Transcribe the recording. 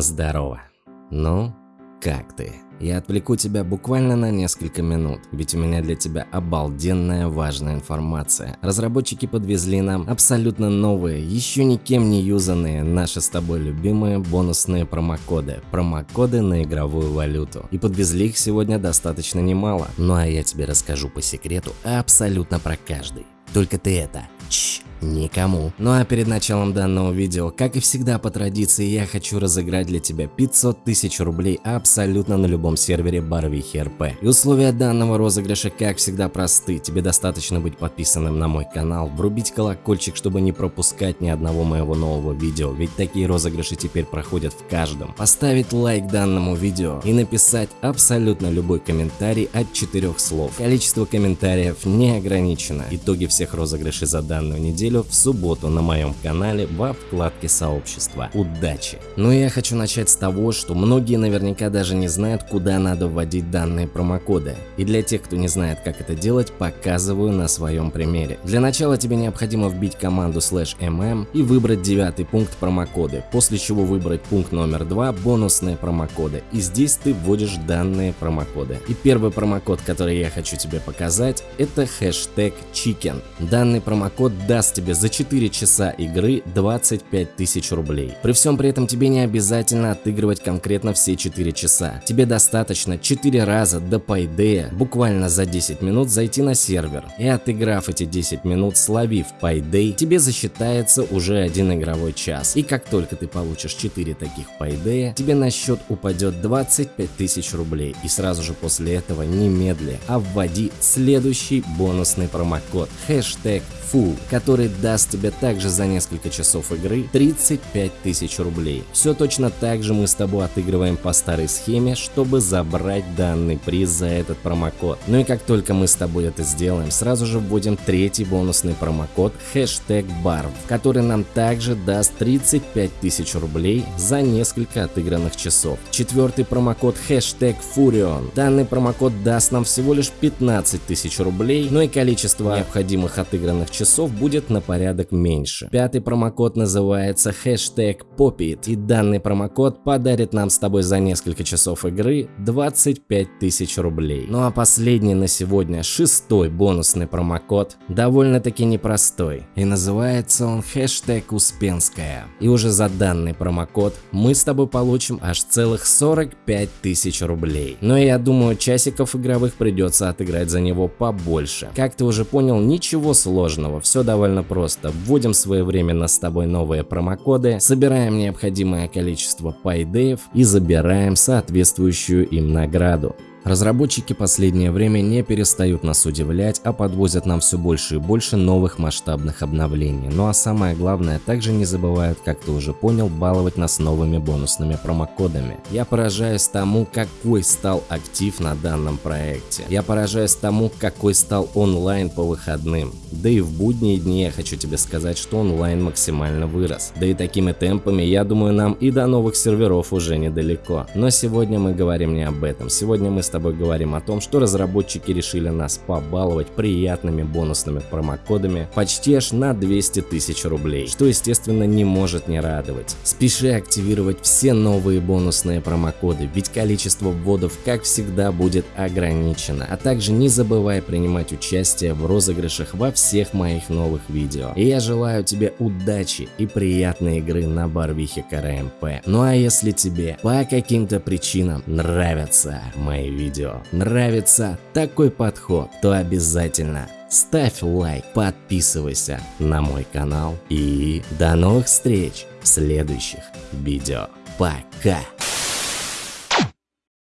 Здорово. Ну, как ты? Я отвлеку тебя буквально на несколько минут, ведь у меня для тебя обалденная важная информация. Разработчики подвезли нам абсолютно новые, еще никем не юзанные, наши с тобой любимые бонусные промокоды. Промокоды на игровую валюту. И подвезли их сегодня достаточно немало. Ну а я тебе расскажу по секрету абсолютно про каждый. Только ты это, чш, Никому. Ну а перед началом данного видео, как и всегда по традиции, я хочу разыграть для тебя 500 тысяч рублей абсолютно на любом сервере Барвихи РП. И условия данного розыгрыша, как всегда, просты. Тебе достаточно быть подписанным на мой канал, врубить колокольчик, чтобы не пропускать ни одного моего нового видео, ведь такие розыгрыши теперь проходят в каждом. Поставить лайк данному видео и написать абсолютно любой комментарий от четырех слов. Количество комментариев не ограничено. Итоги всех розыгрышей за данную неделю в субботу на моем канале во вкладке сообщества. Удачи! Ну и я хочу начать с того, что многие наверняка даже не знают, куда надо вводить данные промокоды. И для тех, кто не знает, как это делать, показываю на своем примере. Для начала тебе необходимо вбить команду slash mm и выбрать девятый пункт промокоды, после чего выбрать пункт номер два бонусные промокоды. И здесь ты вводишь данные промокоды. И первый промокод, который я хочу тебе показать, это хэштег chicken. Данный промокод даст тебе за 4 часа игры 25 тысяч рублей. При всем при этом тебе не обязательно отыгрывать конкретно все 4 часа. Тебе достаточно 4 раза до Payday буквально за 10 минут зайти на сервер. И отыграв эти 10 минут, словив Payday, тебе засчитается уже один игровой час. И как только ты получишь 4 таких Payday, тебе на счет упадет 25 тысяч рублей. И сразу же после этого немедля, а вводи следующий бонусный промокод хэштег Full, который даст тебе также за несколько часов игры 35 тысяч рублей. Все точно так же мы с тобой отыгрываем по старой схеме, чтобы забрать данный приз за этот промокод. Ну и как только мы с тобой это сделаем, сразу же вводим третий бонусный промокод хэштег BARV, который нам также даст 35 тысяч рублей за несколько отыгранных часов. Четвертый промокод хэштег Furion. Данный промокод даст нам всего лишь 15 тысяч рублей, но и количество необходимых отыгранных часов будет на порядок меньше. Пятый промокод называется хэштег Popit, и данный промокод подарит нам с тобой за несколько часов игры 25 тысяч рублей. Ну а последний на сегодня, шестой бонусный промокод, довольно-таки непростой, и называется он хэштег Успенская. И уже за данный промокод мы с тобой получим аж целых 45 тысяч рублей. Но я думаю, часиков игровых придется отыграть за него побольше. Как ты уже понял, ничего сложного, все довольно просто. Вводим своевременно с тобой новые промокоды, собираем необходимое количество пайдеев и забираем соответствующую им награду. Разработчики последнее время не перестают нас удивлять, а подвозят нам все больше и больше новых масштабных обновлений. Ну а самое главное, также не забывают, как ты уже понял, баловать нас новыми бонусными промокодами. Я поражаюсь тому, какой стал актив на данном проекте. Я поражаюсь тому, какой стал онлайн по выходным. Да и в будние дни я хочу тебе сказать, что онлайн максимально вырос. Да и такими темпами, я думаю, нам и до новых серверов уже недалеко. Но сегодня мы говорим не об этом. Сегодня мы тобой говорим о том, что разработчики решили нас побаловать приятными бонусными промокодами почти аж на 200 тысяч рублей, что естественно не может не радовать. Спеши активировать все новые бонусные промокоды, ведь количество вводов как всегда будет ограничено, а также не забывай принимать участие в розыгрышах во всех моих новых видео. И я желаю тебе удачи и приятной игры на Барвихе КРМП. Ну а если тебе по каким-то причинам нравятся мои видео, видео нравится такой подход, то обязательно ставь лайк, подписывайся на мой канал и до новых встреч в следующих видео. Пока!